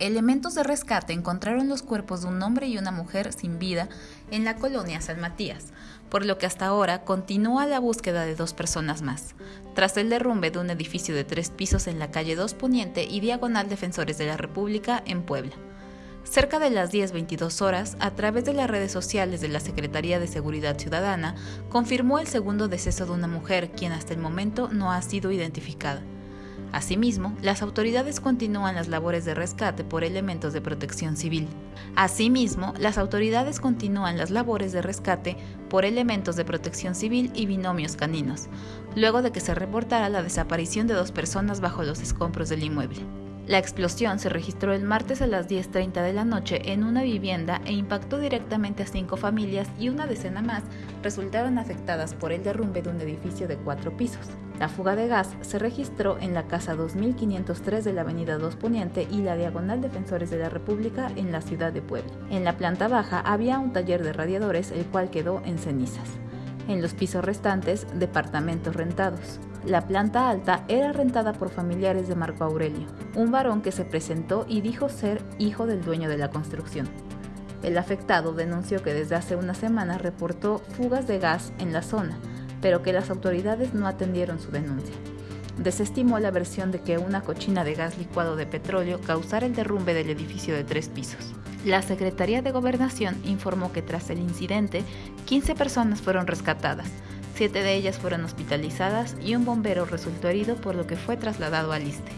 Elementos de rescate encontraron los cuerpos de un hombre y una mujer sin vida en la colonia San Matías, por lo que hasta ahora continúa la búsqueda de dos personas más, tras el derrumbe de un edificio de tres pisos en la calle 2 Poniente y Diagonal Defensores de la República en Puebla. Cerca de las 10.22 horas, a través de las redes sociales de la Secretaría de Seguridad Ciudadana, confirmó el segundo deceso de una mujer, quien hasta el momento no ha sido identificada. Asimismo, las autoridades continúan las labores de rescate por elementos de protección civil. Asimismo, las autoridades continúan las labores de rescate por elementos de protección civil y binomios caninos, luego de que se reportara la desaparición de dos personas bajo los escombros del inmueble. La explosión se registró el martes a las 10.30 de la noche en una vivienda e impactó directamente a cinco familias y una decena más resultaron afectadas por el derrumbe de un edificio de cuatro pisos. La fuga de gas se registró en la casa 2503 de la Avenida 2 Poniente y la Diagonal Defensores de la República en la ciudad de Puebla. En la planta baja había un taller de radiadores el cual quedó en cenizas. En los pisos restantes, departamentos rentados. La planta alta era rentada por familiares de Marco Aurelio, un varón que se presentó y dijo ser hijo del dueño de la construcción. El afectado denunció que desde hace una semana reportó fugas de gas en la zona, pero que las autoridades no atendieron su denuncia. Desestimó la versión de que una cochina de gas licuado de petróleo causara el derrumbe del edificio de tres pisos. La Secretaría de Gobernación informó que tras el incidente, 15 personas fueron rescatadas, siete de ellas fueron hospitalizadas y un bombero resultó herido por lo que fue trasladado al ISTE.